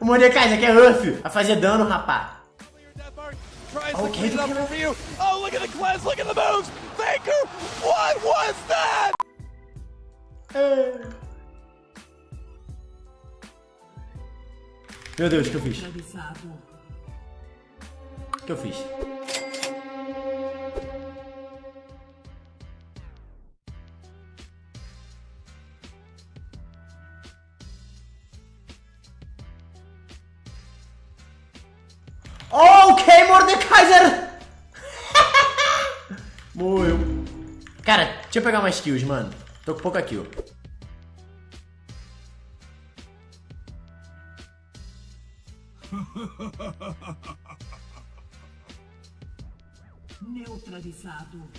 Mordecai, aqui é Uff. Vai fazer dano, rapá. Oh, look at the class, look at the moves! Faker! What was that? Meu Deus, o que eu fiz? O que eu fiz? Ok, Mordekaiser! Morreu. Cara, deixa eu pegar mais kills, mano. Tô com pouca kill. Neutralizado.